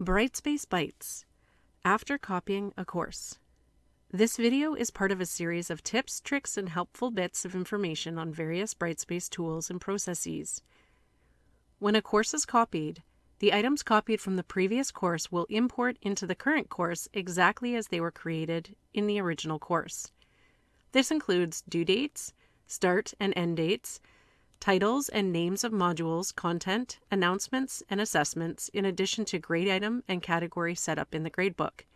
Brightspace Bites After Copying a Course. This video is part of a series of tips, tricks, and helpful bits of information on various Brightspace tools and processes. When a course is copied, the items copied from the previous course will import into the current course exactly as they were created in the original course. This includes due dates, start and end dates, titles and names of modules, content, announcements, and assessments, in addition to grade item and category setup in the gradebook.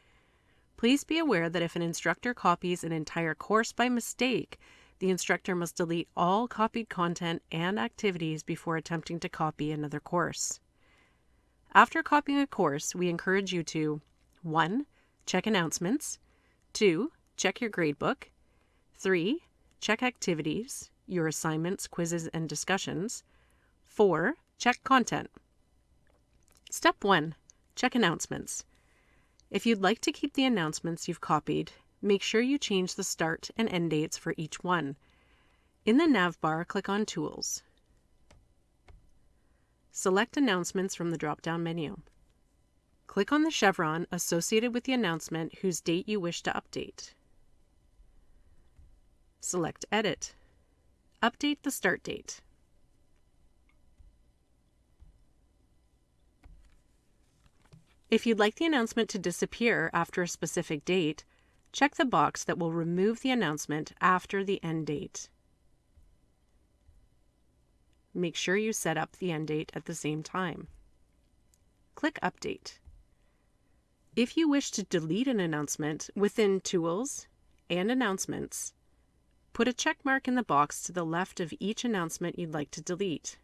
Please be aware that if an instructor copies an entire course by mistake, the instructor must delete all copied content and activities before attempting to copy another course. After copying a course, we encourage you to 1. Check announcements, 2. Check your gradebook, 3. Check activities, your assignments, quizzes, and discussions. 4. Check content. Step 1. Check announcements. If you'd like to keep the announcements you've copied, make sure you change the start and end dates for each one. In the nav bar, click on Tools. Select Announcements from the drop-down menu. Click on the chevron associated with the announcement whose date you wish to update. Select Edit. Update the start date. If you'd like the announcement to disappear after a specific date, check the box that will remove the announcement after the end date. Make sure you set up the end date at the same time. Click Update. If you wish to delete an announcement within Tools and Announcements, Put a check mark in the box to the left of each announcement you'd like to delete.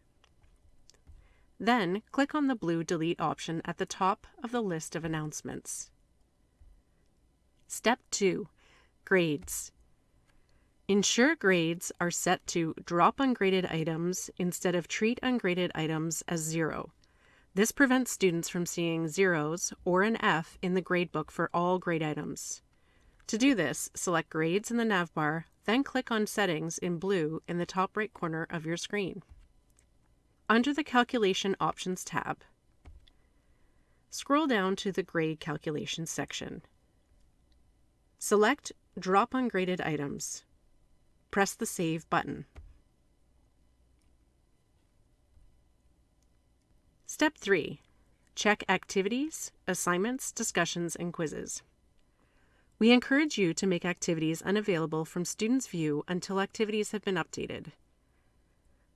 Then click on the blue Delete option at the top of the list of announcements. Step 2. Grades. Ensure grades are set to drop ungraded items instead of treat ungraded items as zero. This prevents students from seeing zeros or an F in the gradebook for all grade items. To do this, select Grades in the navbar, then click on Settings in blue in the top right corner of your screen. Under the Calculation Options tab, scroll down to the Grade Calculation section. Select Drop Ungraded Items. Press the Save button. Step 3. Check Activities, Assignments, Discussions, and Quizzes. We encourage you to make activities unavailable from Students View until activities have been updated.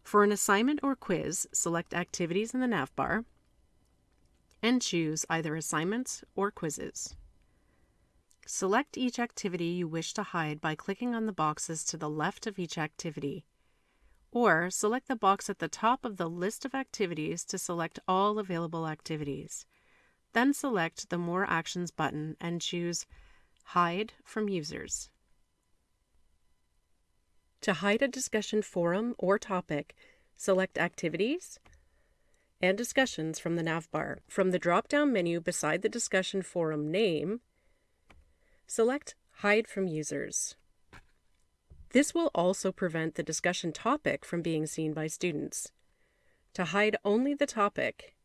For an assignment or quiz, select Activities in the navbar and choose either Assignments or Quizzes. Select each activity you wish to hide by clicking on the boxes to the left of each activity, or select the box at the top of the list of activities to select all available activities. Then select the More Actions button and choose Hide from users. To hide a discussion forum or topic, select Activities and Discussions from the navbar. From the drop-down menu beside the discussion forum name, select Hide from users. This will also prevent the discussion topic from being seen by students. To hide only the topic,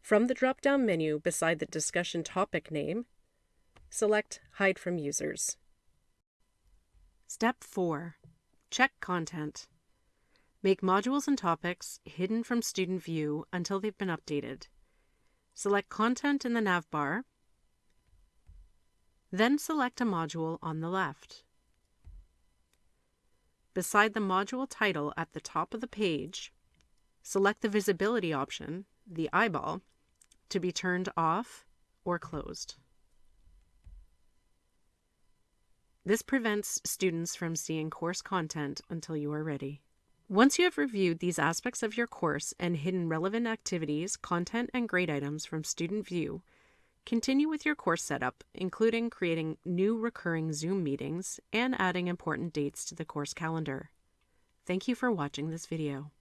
from the drop-down menu beside the discussion topic name, Select Hide from Users. Step 4. Check content. Make modules and topics hidden from student view until they've been updated. Select Content in the navbar, then select a module on the left. Beside the module title at the top of the page, select the visibility option, the eyeball, to be turned off or closed. This prevents students from seeing course content until you are ready. Once you have reviewed these aspects of your course and hidden relevant activities, content, and grade items from Student View, continue with your course setup, including creating new recurring Zoom meetings and adding important dates to the course calendar. Thank you for watching this video.